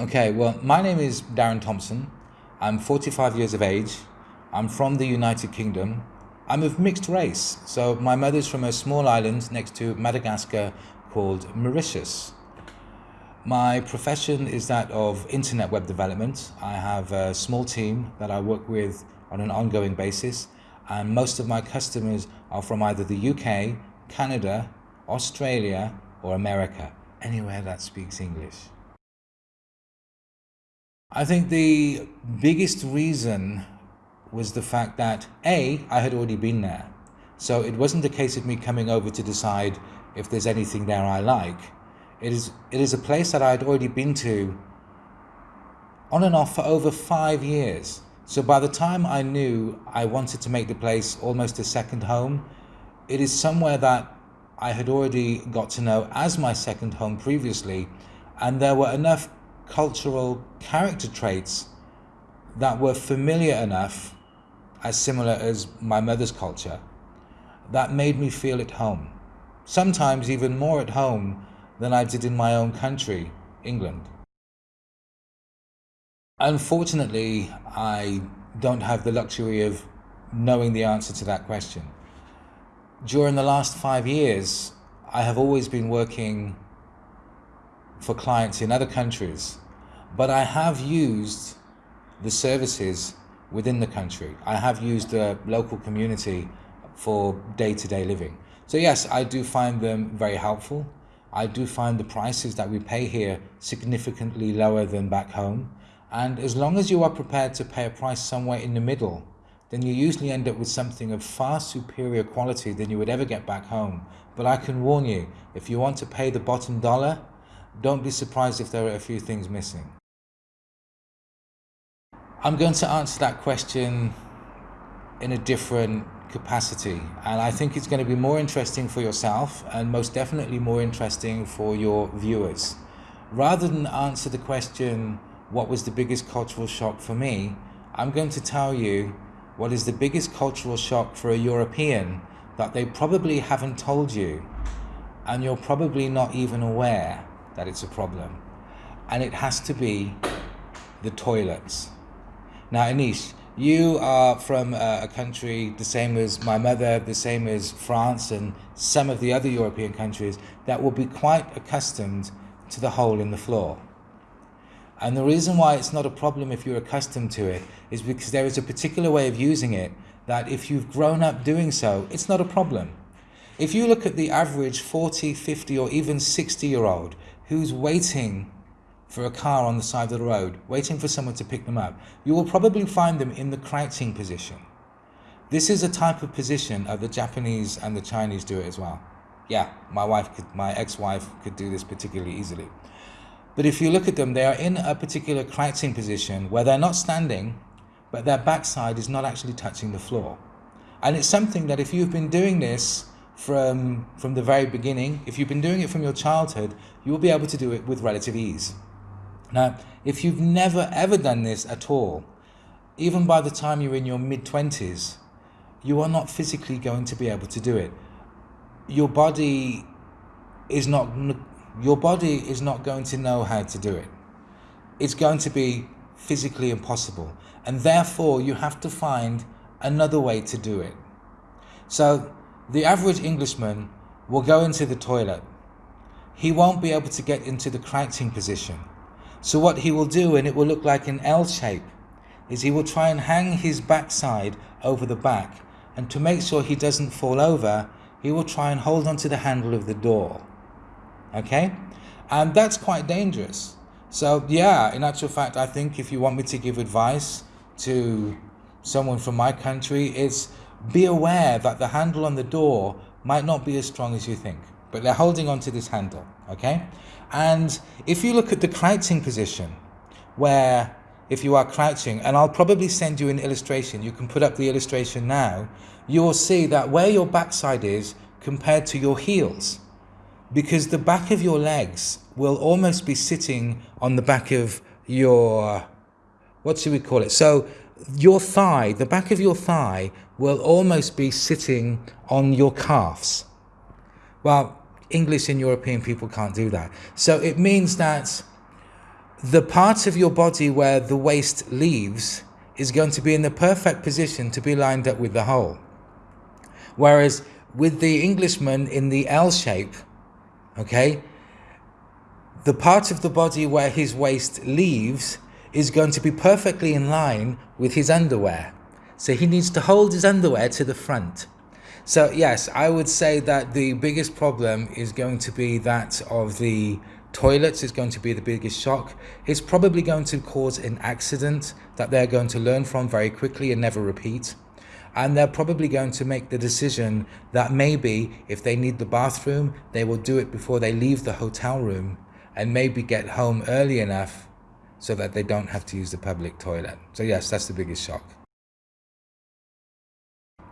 Okay, well, my name is Darren Thompson. I'm 45 years of age. I'm from the United Kingdom. I'm of mixed race. So my mother's from a small island next to Madagascar called Mauritius. My profession is that of internet web development. I have a small team that I work with on an ongoing basis and most of my customers are from either the UK, Canada, Australia or America, anywhere that speaks English. I think the biggest reason was the fact that A, I had already been there. So it wasn't a case of me coming over to decide if there's anything there I like. It is, it is a place that I had already been to on and off for over five years. So by the time I knew I wanted to make the place almost a second home, it is somewhere that I had already got to know as my second home previously, and there were enough cultural character traits that were familiar enough, as similar as my mother's culture, that made me feel at home. Sometimes even more at home than I did in my own country, England. Unfortunately, I don't have the luxury of knowing the answer to that question. During the last five years, I have always been working for clients in other countries, but I have used the services within the country. I have used the local community for day-to-day -day living. So yes, I do find them very helpful. I do find the prices that we pay here significantly lower than back home. And as long as you are prepared to pay a price somewhere in the middle, then you usually end up with something of far superior quality than you would ever get back home. But I can warn you, if you want to pay the bottom dollar, don't be surprised if there are a few things missing. I'm going to answer that question in a different capacity and I think it's going to be more interesting for yourself and most definitely more interesting for your viewers. Rather than answer the question, what was the biggest cultural shock for me, I'm going to tell you what is the biggest cultural shock for a European that they probably haven't told you and you're probably not even aware that it's a problem. And it has to be the toilets. Now, Anish, you are from uh, a country the same as my mother, the same as France and some of the other European countries that will be quite accustomed to the hole in the floor. And the reason why it's not a problem if you're accustomed to it is because there is a particular way of using it that if you've grown up doing so, it's not a problem. If you look at the average 40, 50 or even 60 year old who's waiting for a car on the side of the road, waiting for someone to pick them up, you will probably find them in the crouching position. This is a type of position that the Japanese and the Chinese do it as well. Yeah, my wife could, my ex-wife could do this particularly easily. But if you look at them, they are in a particular crouching position where they're not standing, but their backside is not actually touching the floor. And it's something that if you've been doing this from, from the very beginning, if you've been doing it from your childhood, you will be able to do it with relative ease. Now, if you've never ever done this at all, even by the time you're in your mid 20s, you are not physically going to be able to do it. Your body is not your body is not going to know how to do it. It's going to be physically impossible. And therefore, you have to find another way to do it. So, the average Englishman will go into the toilet. He won't be able to get into the crouching position. So what he will do, and it will look like an L shape, is he will try and hang his backside over the back. And to make sure he doesn't fall over, he will try and hold onto the handle of the door okay? And that's quite dangerous. So yeah, in actual fact, I think if you want me to give advice to someone from my country, it's be aware that the handle on the door might not be as strong as you think, but they're holding on to this handle, okay? And if you look at the crouching position, where if you are crouching, and I'll probably send you an illustration, you can put up the illustration now, you will see that where your backside is compared to your heels, because the back of your legs will almost be sitting on the back of your, what should we call it? So your thigh, the back of your thigh will almost be sitting on your calves. Well, English and European people can't do that. So it means that the part of your body where the waist leaves is going to be in the perfect position to be lined up with the hole. Whereas with the Englishman in the L shape, okay, the part of the body where his waist leaves is going to be perfectly in line with his underwear. So he needs to hold his underwear to the front. So yes, I would say that the biggest problem is going to be that of the toilets is going to be the biggest shock. It's probably going to cause an accident that they're going to learn from very quickly and never repeat. And they're probably going to make the decision that maybe if they need the bathroom, they will do it before they leave the hotel room and maybe get home early enough so that they don't have to use the public toilet. So yes, that's the biggest shock.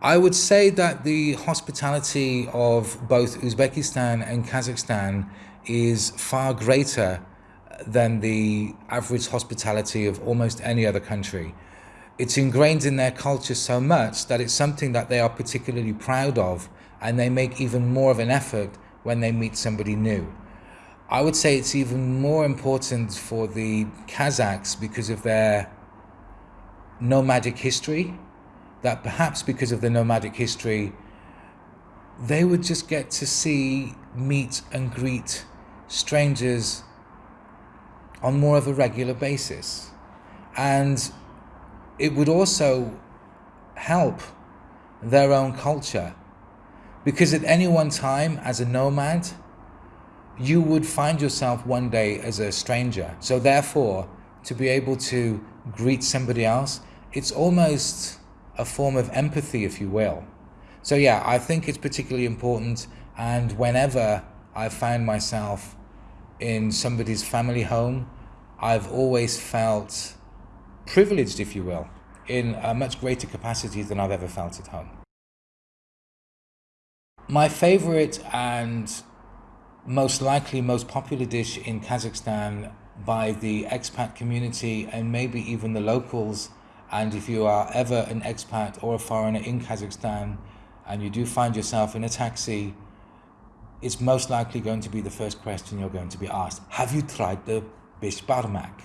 I would say that the hospitality of both Uzbekistan and Kazakhstan is far greater than the average hospitality of almost any other country. It's ingrained in their culture so much that it's something that they are particularly proud of and they make even more of an effort when they meet somebody new. I would say it's even more important for the Kazakhs because of their nomadic history, that perhaps because of the nomadic history, they would just get to see, meet and greet strangers on more of a regular basis. And it would also help their own culture because at any one time as a nomad, you would find yourself one day as a stranger. So therefore, to be able to greet somebody else, it's almost a form of empathy, if you will. So yeah, I think it's particularly important. And whenever I find myself in somebody's family home, I've always felt privileged, if you will, in a much greater capacity than I've ever felt at home. My favorite and most likely most popular dish in Kazakhstan by the expat community and maybe even the locals and if you are ever an expat or a foreigner in Kazakhstan and you do find yourself in a taxi it's most likely going to be the first question you're going to be asked. Have you tried the bishbarmak?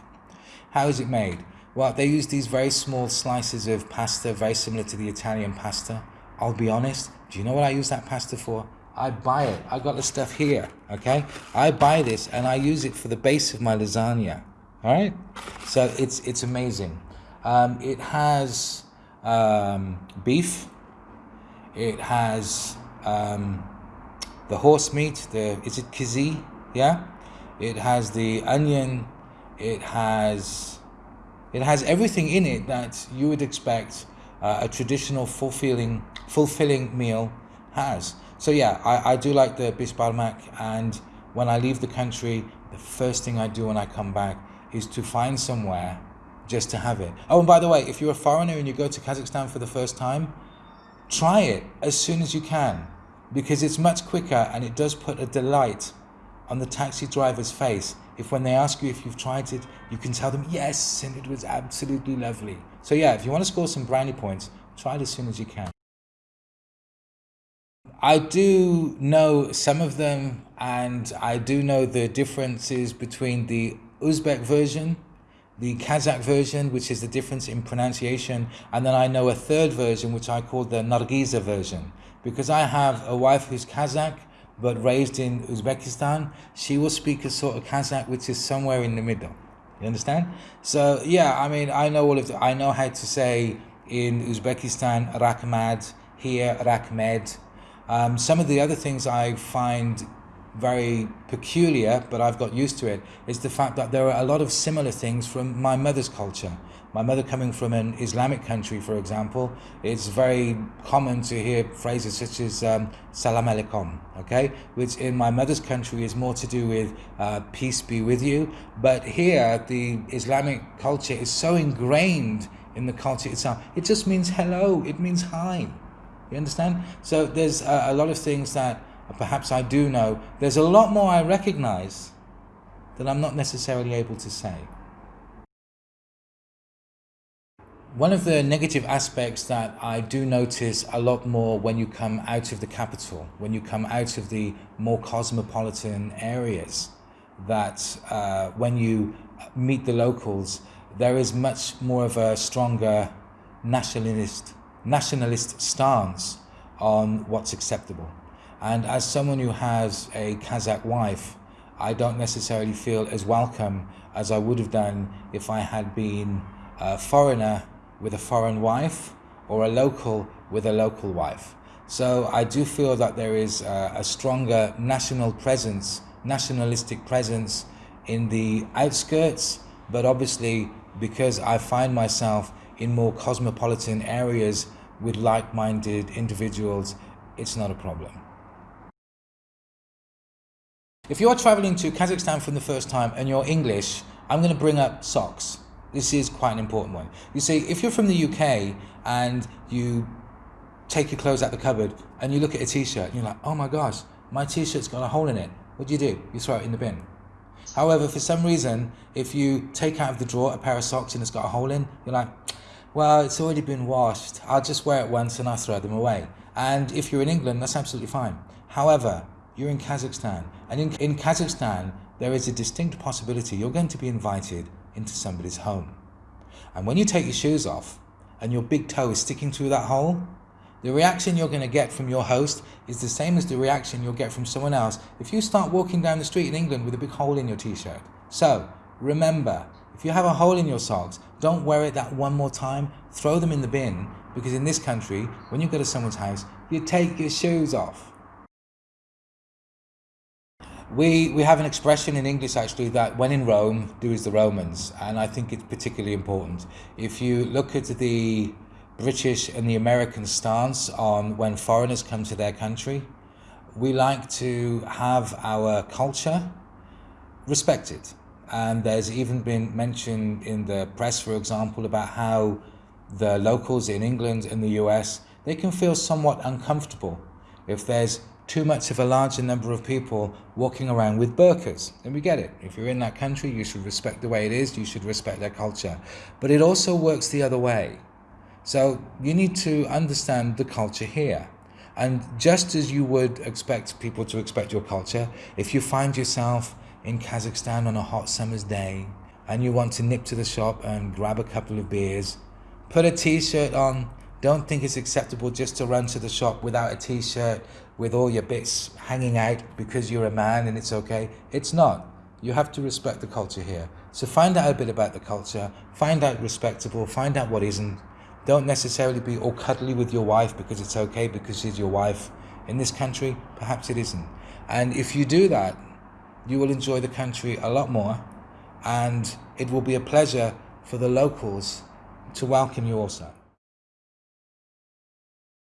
How is it made? Well, they use these very small slices of pasta, very similar to the Italian pasta. I'll be honest, do you know what I use that pasta for? I buy it. I got the stuff here, okay? I buy this and I use it for the base of my lasagna, all right? So it's, it's amazing. Um, it has um, beef. It has um, the horse meat, the is it kizi? Yeah, it has the onion. It has it has everything in it that you would expect uh, a traditional fulfilling fulfilling meal has. So yeah, I, I do like the bisbarmak and when I leave the country, the first thing I do when I come back is to find somewhere just to have it. Oh, and by the way, if you're a foreigner and you go to Kazakhstan for the first time, try it as soon as you can because it's much quicker and it does put a delight on the taxi driver's face. If when they ask you if you've tried it you can tell them yes and it was absolutely lovely. So yeah if you want to score some brownie points try it as soon as you can I do know some of them and I do know the differences between the Uzbek version the Kazakh version, which is the difference in pronunciation, and then I know a third version, which I call the Nargiza version because I have a wife who's Kazakh but raised in Uzbekistan, she will speak a sort of Kazakh which is somewhere in the middle. You understand? So yeah, I mean, I know all of the, I know how to say in Uzbekistan Rakmad, here Rakmed. Um, some of the other things I find very peculiar, but I've got used to it, is the fact that there are a lot of similar things from my mother's culture. My mother coming from an Islamic country, for example, it's very common to hear phrases such as um, salam alaikum, okay, which in my mother's country is more to do with uh, peace be with you. But here, the Islamic culture is so ingrained in the culture itself, it just means hello, it means hi. You understand? So there's a, a lot of things that perhaps I do know. There's a lot more I recognize that I'm not necessarily able to say. One of the negative aspects that I do notice a lot more when you come out of the capital, when you come out of the more cosmopolitan areas, that uh, when you meet the locals, there is much more of a stronger nationalist nationalist stance on what's acceptable. And as someone who has a Kazakh wife, I don't necessarily feel as welcome as I would have done if I had been a foreigner with a foreign wife or a local with a local wife. So I do feel that there is a, a stronger national presence, nationalistic presence in the outskirts, but obviously because I find myself in more cosmopolitan areas with like-minded individuals, it's not a problem. If you're traveling to Kazakhstan for the first time and you're English, I'm going to bring up socks. This is quite an important one. You see, if you're from the UK and you take your clothes out the cupboard and you look at a t-shirt and you're like, oh my gosh, my t-shirt's got a hole in it. What do you do? You throw it in the bin. However, for some reason, if you take out of the drawer a pair of socks and it's got a hole in, you're like, well, it's already been washed. I'll just wear it once and I'll throw them away. And if you're in England, that's absolutely fine. However, you're in Kazakhstan. And in, in Kazakhstan, there is a distinct possibility you're going to be invited into somebody's home. And when you take your shoes off and your big toe is sticking through that hole, the reaction you're going to get from your host is the same as the reaction you'll get from someone else if you start walking down the street in England with a big hole in your t-shirt. So, remember, if you have a hole in your socks, don't wear it that one more time, throw them in the bin, because in this country, when you go to someone's house, you take your shoes off. We, we have an expression in English actually that when in Rome, do as the Romans, and I think it's particularly important. If you look at the British and the American stance on when foreigners come to their country. We like to have our culture respected. And there's even been mentioned in the press, for example, about how the locals in England and the US, they can feel somewhat uncomfortable if there's too much of a larger number of people walking around with burqas. And we get it. If you're in that country, you should respect the way it is, you should respect their culture. But it also works the other way. So you need to understand the culture here. And just as you would expect people to expect your culture, if you find yourself in Kazakhstan on a hot summer's day and you want to nip to the shop and grab a couple of beers, put a t-shirt on. Don't think it's acceptable just to run to the shop without a t-shirt with all your bits hanging out because you're a man and it's okay. It's not. You have to respect the culture here. So find out a bit about the culture, find out respectable, find out what isn't, don't necessarily be all cuddly with your wife because it's okay because she's your wife. In this country, perhaps it isn't. And if you do that, you will enjoy the country a lot more and it will be a pleasure for the locals to welcome you also.